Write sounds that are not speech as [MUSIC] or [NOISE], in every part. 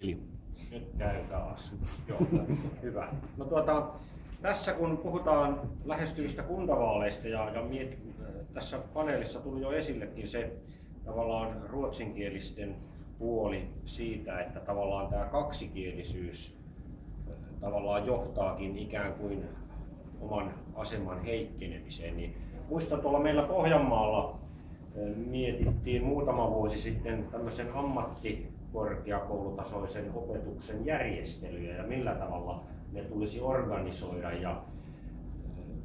Eli nyt käy taas. Joo, hyvä. No tuota, tässä kun puhutaan lähestyvistä kuntavaaleista ja, ja miet, tässä paneelissa tuli jo esillekin se tavallaan ruotsinkielisten puoli siitä, että tavallaan tämä kaksikielisyys tavallaan johtaakin ikään kuin oman aseman heikkenemiseen. Niin muistan tuolla meillä Pohjanmaalla mietittiin muutama vuosi sitten tämmöisen ammattikorkeakoulutasoisen opetuksen järjestelyjä ja millä tavalla ne tulisi organisoida. Ja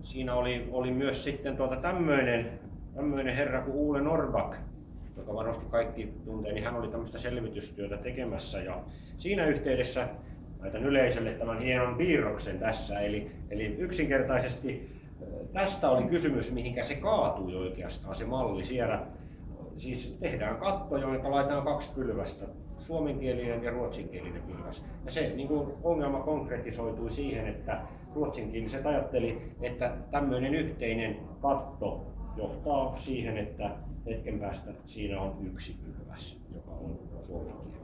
siinä oli, oli myös sitten tuota tämmöinen, tämmöinen herra kuin Uule Norbak, joka varmasti kaikki tuntee, niin hän oli tämmöistä selvitystyötä tekemässä ja siinä yhteydessä laitan yleisölle tämän hienon piirroksen tässä. Eli, eli yksinkertaisesti tästä oli kysymys, mihinkä se kaatui oikeastaan se malli siellä. Siis tehdään katto, jonka laitetaan kaksi pylvästä, suomenkielinen ja ruotsinkielinen pylväs. Ja se niin kuin ongelma konkretisoitui siihen, että ruotsinkieliset ajatteli, että tämmöinen yhteinen katto johtaa siihen, että hetken päästä siinä on yksi pylväs, joka on suomenkielinen.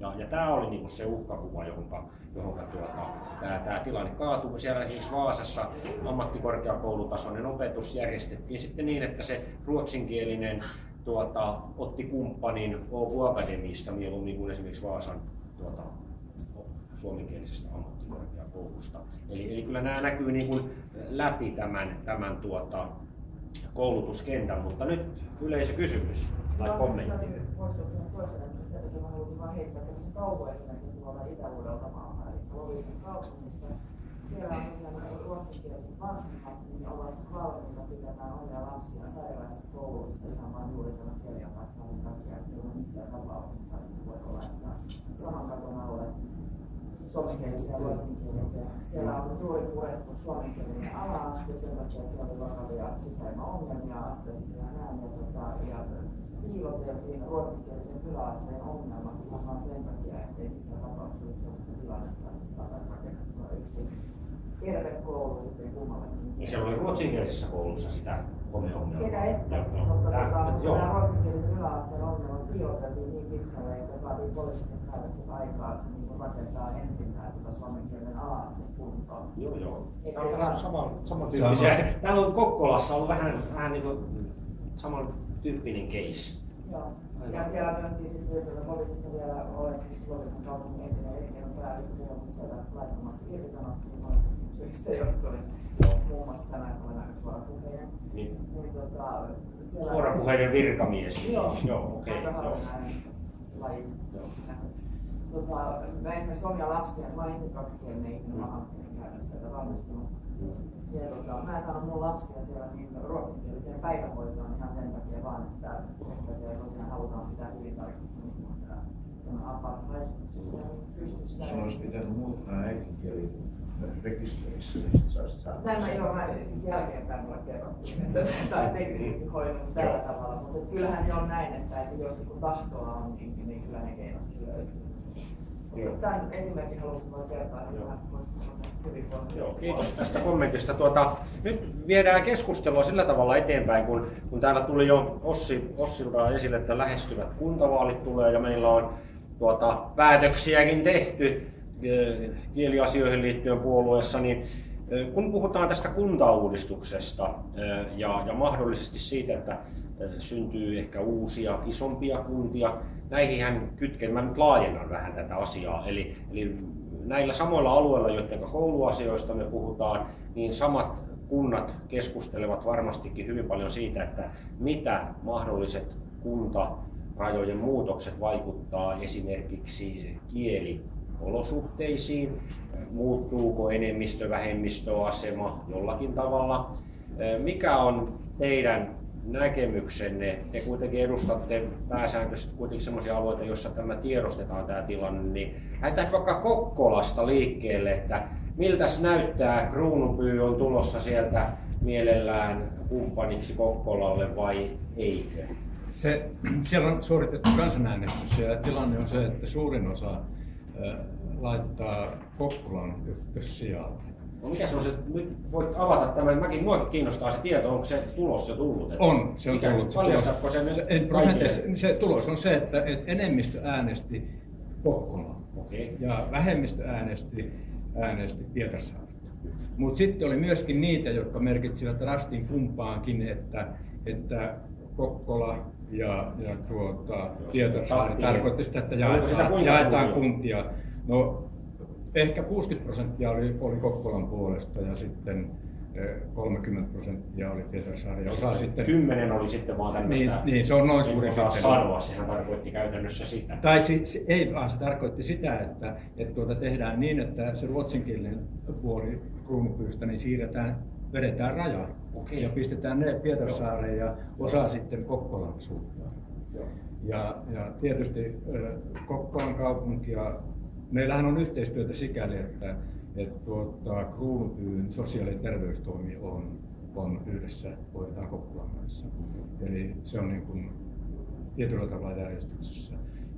Ja, ja tämä oli niinku se uhkakuva, johon, johon tuota, tämä tilanne kaatui. Siellä esimerkiksi Vaasassa ammattikorkeakoulutasoinen opetus järjestettiin sitten niin, että se ruotsinkielinen tuota, otti kumppanin Åbo Akademista mieluummin kuin esimerkiksi Vaasan tuota, suomenkielisestä ammattikorkeakoulusta. Eli, eli kyllä nämä näkyy niin kuin läpi tämän, tämän tuota, koulutuskentän, mutta nyt yleisökysymys tai kommentti että mä halusin vaan heittää tämmöisen kauhuesimerkin tuolta Itä-Uudeltamaalta, eli Loviisen kaupungista. Siellä on tosiaan ruotsinkieliset vanhemmat, niin ovat valmiita pitämään omia lapsia sairaissa kouluissa ihan vain juuri tämän kirjapaikkailun takia, että on itse tapauksessa voi laittaa saman katon alle suomenkielisiä ja ruotsinkielisiä. Siellä on juuri purettu suomenkielinen ala-aste sen takia, että siellä oli vakavia sisäilmaongelmia, asbestia ja näin. Ja, tota, ja piiloteltiin ruotsinkielisen yläasteen ongelmat ihan vain sen takia, ettei missään tapauksessa olisi sellaista tilannetta, että saadaan rakennettua yksi terve koulu sitten kummallekin. Ja siellä oli ruotsinkielisessä koulussa sitä homeongelmaa. Sekä että, ja, mutta tämä, tota, nämä ruotsinkielisen yläasteen ongelmat piiloteltiin niin pitkälle, että saatiin poliittiset päätökset aikaan niin rakentaa ensin tämä tuota suomenkielinen ala-aste kuntoon. Joo, joo. Tämä on vähän sama, samantyyppisiä. Täällä on Kokkolassa on vähän, vähän niin kuin saman tyyppinen case. Joo. Ja siellä myöskin sitten poliisista vielä olen siis Lovisan kaupungin entinen elinkeinopäällikkö, mutta sieltä laittomasti irtisanottiin monesta johtuen. Muun muassa tänään olen aika suorapuheinen. Niin. niin tota, siellä suorapuheinen virkamies. Joo, joo okei. Okay, joo. laji. Joo. Tota, mä esimerkiksi omia lapsia, mä olen itse kaksikielinen ihminen, mä hankkin käydä sieltä valmistunut. Mm ja tota, mä en saanut mun lapsia siellä niin ruotsinkieliseen päivähoitoon ihan sen takia vaan, että, että siellä tosiaan halutaan pitää hyvin tarkasti niin, tämä, tämä olisi pitänyt muuttaa äidinkieli rekisterissä, niin sä saanut Näin mä joo, mä jälkeenpäin mulle kerrottiin, että tai teknisesti hoidunut tällä tavalla, mutta kyllähän se on näin, että, että jos niin tahtoa on, niin, niin kyllä ne keinot löytyy. Tämän esimerkin halusin vain kertoa, niin Joo, kiitos tästä kommentista. Tuota, nyt viedään keskustelua sillä tavalla eteenpäin, kun, kun täällä tuli jo Ossi, Ossilta esille, että lähestyvät kuntavaalit tulee ja meillä on tuota, päätöksiäkin tehty kieliasioihin liittyen puolueessa, niin kun puhutaan tästä kuntauudistuksesta ja, ja mahdollisesti siitä, että syntyy ehkä uusia, isompia kuntia, näihin kytken, mä nyt laajennan vähän tätä asiaa, eli, eli näillä samoilla alueilla, joiden kouluasioista me puhutaan, niin samat kunnat keskustelevat varmastikin hyvin paljon siitä, että mitä mahdolliset kuntarajojen muutokset vaikuttaa esimerkiksi kieliolosuhteisiin, muuttuuko enemmistö-vähemmistöasema jollakin tavalla, mikä on teidän näkemyksenne? Te kuitenkin edustatte pääsääntöisesti kuitenkin sellaisia alueita, joissa tämä tiedostetaan tämä tilanne, niin lähdetään vaikka Kokkolasta liikkeelle, että miltä näyttää, Kruunupyy on tulossa sieltä mielellään kumppaniksi Kokkolalle vai eikö? Se, [CLEARS THROAT] siellä on suoritettu kansanäänestys ja tilanne on se, että suurin osa laittaa Kokkolan ykkössijalle. No mikä se on se, nyt voit avata tämän, mäkin mua kiinnostaa se tieto, onko se tulos jo tullut? On, se on mikä, tullut. Se tulos. se, se, se tulos on se, että, että enemmistö äänesti Kokkolaa. Okei. ja vähemmistö äänesti, äänesti Pietarsaarta. Mutta sitten oli myöskin niitä, jotka merkitsivät rastin kumpaankin, että, että Kokkola ja, ja tuota, tappio. tarkoitti sitä, että jaetaan, jaetaan kuntia. No, ehkä 60 prosenttia oli, oli Kokkolan puolesta ja sitten eh, 30 prosenttia oli Pietarsaari ja osa sitten... Kymmenen oli sitten vaan tämmöistä... Niin, niin, se on noin suurin osaa sanoa, sehän tarkoitti käytännössä sitä. Tai se, se, ei vaan, se tarkoitti sitä, että, että tuota tehdään niin, että se ruotsinkielinen puoli kruunupyystä niin siirretään, vedetään raja Okei. ja pistetään ne Pietarsaareen ja osa sitten Kokkolan suuntaan. Joo. Ja, ja tietysti Kokkolan kaupunkia, meillähän on yhteistyötä sikäli, että, että tuota, Kruunupyyn sosiaali- ja terveystoimi on, on yhdessä, hoidetaan Kokkolan kanssa. Eli se on niin kuin tietyllä tavalla järjestyksessä.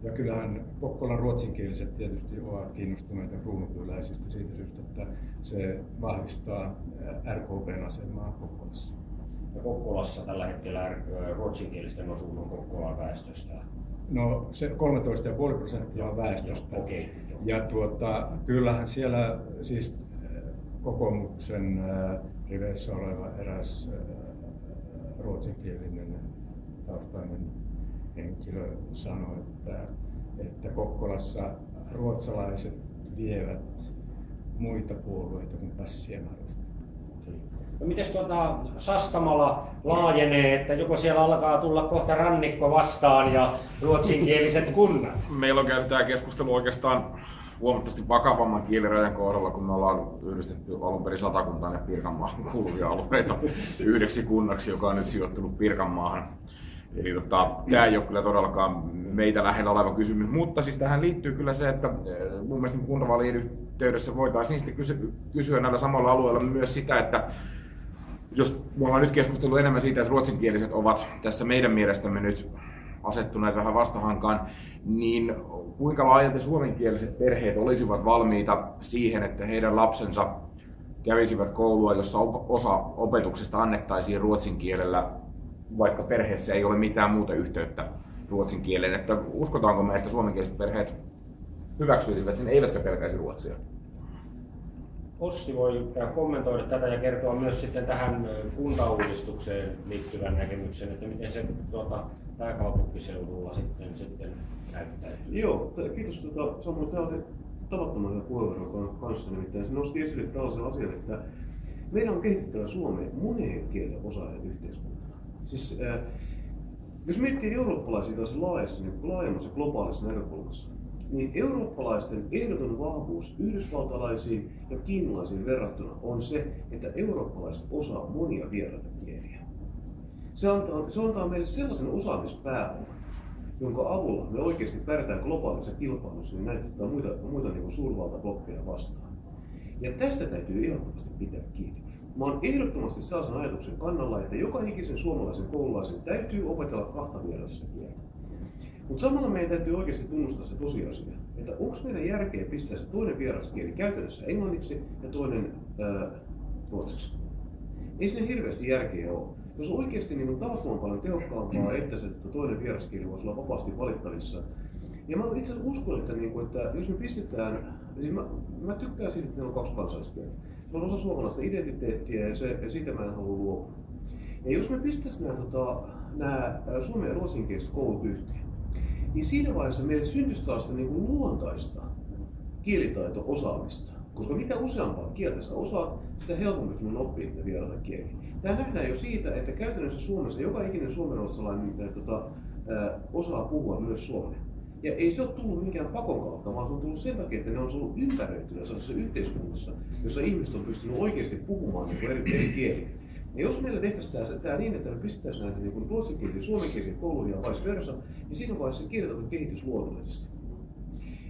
Ja kyllähän Kokkolan ruotsinkieliset tietysti ovat kiinnostuneita kruunupyyläisistä siitä syystä, että se vahvistaa RKPn asemaa Kokkolassa. Ja Kokkolassa tällä hetkellä ruotsinkielisten osuus on Kokkolan väestöstä. No se 13,5 prosenttia on väestöstä. Joo. Ja tuota, kyllähän siellä siis kokoomuksen riveissä oleva eräs ruotsinkielinen taustainen henkilö sanoi, että, että Kokkolassa ruotsalaiset vievät muita puolueita kuin pässien alusta. No miten tuota Sastamala laajenee, että joko siellä alkaa tulla kohta rannikko vastaan ja ruotsinkieliset kunnat? Meillä on käyty tämä keskustelu oikeastaan huomattavasti vakavamman kielirajan kohdalla, kun me ollaan yhdistetty alun perin satakuntaan ja Pirkanmaahan kuuluvia alueita yhdeksi kunnaksi, joka on nyt sijoittunut Pirkanmaahan. Eli tota, tämä ei ole kyllä todellakaan meitä lähellä oleva kysymys, mutta siis tähän liittyy kyllä se, että eh, mun mielestä kuntavaalien yhteydessä voitaisiin sitten kysy- kysyä näillä samalla alueilla myös sitä, että jos me ollaan nyt keskustellut enemmän siitä, että ruotsinkieliset ovat tässä meidän mielestämme nyt asettuneet vähän vastahankaan, niin kuinka laajalti suomenkieliset perheet olisivat valmiita siihen, että heidän lapsensa kävisivät koulua, jossa osa opetuksesta annettaisiin ruotsin kielellä, vaikka perheessä ei ole mitään muuta yhteyttä ruotsin kieleen. Että uskotaanko me, että suomenkieliset perheet hyväksyisivät sen, eivätkä pelkäisi ruotsia? Ossi voi kommentoida tätä ja kertoa myös sitten tähän ö, kuntauudistukseen liittyvän näkemyksen, että miten se tuota, pääkaupunkiseudulla sitten, sitten näyttäytyy. Joo, t- kiitos. Tota, Samuel, tämä oli tavattoman hyvä puheenvuoro kanssa. Nimittäin se nosti esille tällaisen asian, että meidän on kehitettävä Suomeen moneen kielen osaajan yhteiskuntana. Siis, äh, jos miettii eurooppalaisia taas laajassa, niin laajemmassa globaalissa näkökulmassa, niin eurooppalaisten ehdoton vahvuus yhdysvaltalaisiin ja kiinalaisiin verrattuna on se, että eurooppalaiset osaa monia vieraita kieliä. Se antaa, se antaa meille sellaisen osaamispääoman, jonka avulla me oikeasti pärjätään globaalissa kilpailussa niin näitä muita, muita niin suurvaltablokkeja vastaan. Ja tästä täytyy ehdottomasti pitää kiinni. Mä oon ehdottomasti sellaisen ajatuksen kannalla, että joka ikisen suomalaisen koululaisen täytyy opetella kahta vierasta kieltä. Mutta samalla meidän täytyy oikeasti tunnustaa se tosiasia, että onko meidän järkeä pistää se toinen vieraskieli käytännössä englanniksi ja toinen ää, ruotsiksi. Ei sinne hirveästi järkeä ole. Jos oikeasti niin on tavattoman paljon tehokkaampaa, että se että toinen vieraskieli voisi olla vapaasti valittavissa. Ja mä itse asiassa uskon, että, niin kuin, että jos me pistetään, siis mä, mä tykkään siitä, että meillä on kaksi kansalliskieltä. On osa suomalaista identiteettiä ja, se, ja siitä mä en halua luopua. Ja jos me pistäisiin nämä, tota, nämä suomen ja ruotsinkieliset koulut yhteen, niin siinä vaiheessa meille syntyisi taas niin kuin luontaista kielitaito-osaamista. Koska mitä useampaa kieltä sä osaat, sitä helpompi sun on oppia niitä vieraita kieliä. Tämä nähdään jo siitä, että käytännössä Suomessa joka ikinen suomenruotsalainen tota, osaa puhua myös suomea. Ja ei se ole tullut minkään pakon kautta, vaan se on tullut sen takia, että ne on ollut ympäröitynä sellaisessa yhteiskunnassa, jossa ihmiset on pystynyt oikeasti puhumaan niin eri, eri kieliä. Ja jos meillä tehtäisiin tämä, niin, että me pistettäisiin näitä niin ruotsinkielisiä suomenkielisiä kouluja ja vice versa, niin siinä vaiheessa se kielitaito kehitys luonnollisesti.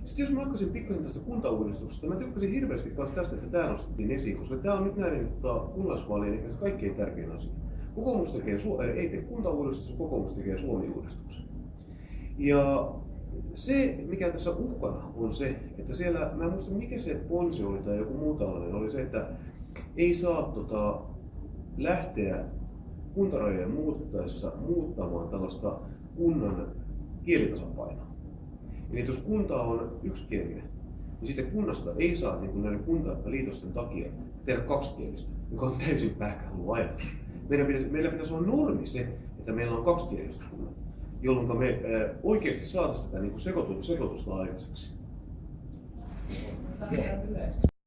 Sitten jos mä alkaisin pikkasen tästä kuntauudistuksesta, mä tykkäsin hirveästi myös tästä, että tämä nostettiin esiin, koska tämä on nyt näiden tota, kunnallisvaalien ehkä se kaikkein tärkein asia. Kokoomus tekee, ei tee kuntauudistusta, kokoomus tekee Suomi-uudistuksen. Ja se, mikä tässä uhkana on se, että siellä, mä en muista mikä se ponsi oli tai joku muu tällainen, oli se, että ei saa tota, lähteä kuntarajojen muuttaessa muuttamaan tällaista kunnan kielitasapainoa. Eli jos kunta on yksikielinen, niin sitten kunnasta ei saa niin kuin näiden kuntaliitosten takia tehdä kaksikielistä, joka on täysin pähkähullu ajatus. Meidän pitäisi, meillä pitäisi olla normi se, että meillä on kaksikieliset kunnat jolloin me oikeasti saataisiin tätä niin sekoitusta aikaiseksi.